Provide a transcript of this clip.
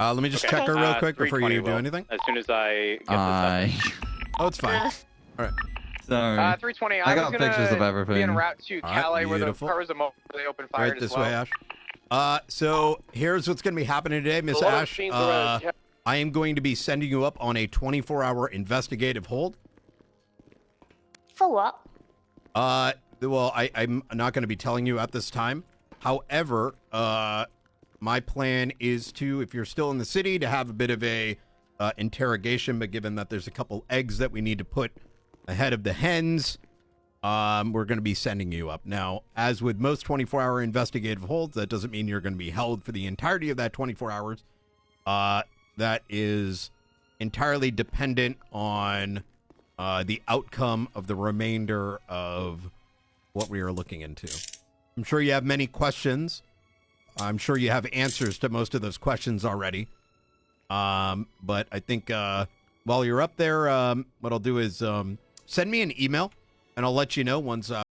Uh, let me just Okay. check her real Uh, quick before 320 you do will. anything. As soon as I get I. Oh, it's fine. Sorry. Uh, 320. I, I got was gonna pictures of Be en everything. route to All right, Calais, where the beautiful. cars are mo- they open fire Right as this well. way, Ash. Uh, so here's what's going to be happening today, Miss A Ash. Uh. I am going to be sending you up on a 24-hour investigative hold. For what? Uh, well, I, I'm not going to be telling you at this time. However, uh, my plan is to, if you're still in the city, to have a bit of a uh, interrogation. But given that there's a couple eggs that we need to put ahead of the hens, um, we're going to be sending you up. Now, as with most 24-hour investigative holds, that doesn't mean you're going to be held for the entirety of that 24 hours. Uh, that is entirely dependent on uh, the outcome of the remainder of what we are looking into. I'm sure you have many questions. I'm sure you have answers to most of those questions already. Um, but I think uh, while you're up there, um, what I'll do is um, send me an email, and I'll let you know once. Uh,